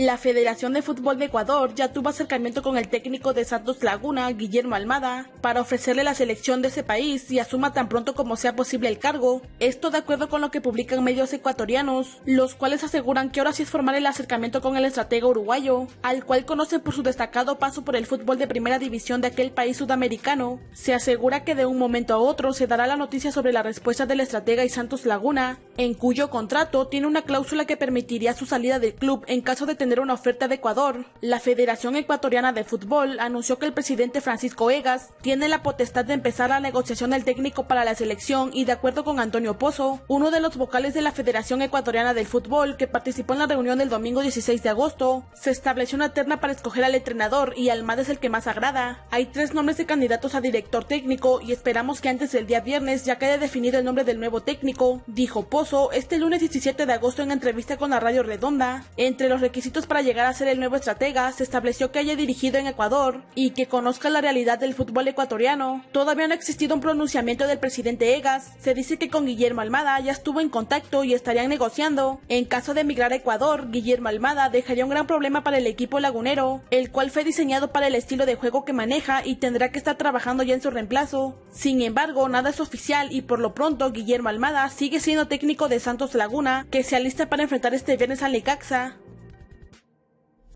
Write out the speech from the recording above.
La Federación de Fútbol de Ecuador ya tuvo acercamiento con el técnico de Santos Laguna, Guillermo Almada, para ofrecerle la selección de ese país y asuma tan pronto como sea posible el cargo. Esto de acuerdo con lo que publican medios ecuatorianos, los cuales aseguran que ahora sí es formal el acercamiento con el estratega uruguayo, al cual conocen por su destacado paso por el fútbol de primera división de aquel país sudamericano. Se asegura que de un momento a otro se dará la noticia sobre la respuesta del estratega y Santos Laguna, en cuyo contrato tiene una cláusula que permitiría su salida del club en caso de tener una oferta de Ecuador, la Federación Ecuatoriana de Fútbol anunció que el presidente Francisco Egas tiene la potestad de empezar la negociación del técnico para la selección y de acuerdo con Antonio Pozo, uno de los vocales de la Federación Ecuatoriana del Fútbol que participó en la reunión del domingo 16 de agosto, se estableció una terna para escoger al entrenador y Almada es el que más agrada. Hay tres nombres de candidatos a director técnico y esperamos que antes del día viernes ya quede definido el nombre del nuevo técnico, dijo Pozo este lunes 17 de agosto en entrevista con la Radio Redonda. Entre los requisitos para llegar a ser el nuevo estratega, se estableció que haya dirigido en Ecuador y que conozca la realidad del fútbol ecuatoriano. Todavía no ha existido un pronunciamiento del presidente Egas. Se dice que con Guillermo Almada ya estuvo en contacto y estarían negociando. En caso de emigrar a Ecuador, Guillermo Almada dejaría un gran problema para el equipo lagunero, el cual fue diseñado para el estilo de juego que maneja y tendrá que estar trabajando ya en su reemplazo. Sin embargo, nada es oficial y por lo pronto Guillermo Almada sigue siendo técnico de Santos Laguna, que se alista para enfrentar este viernes a Lecaxa.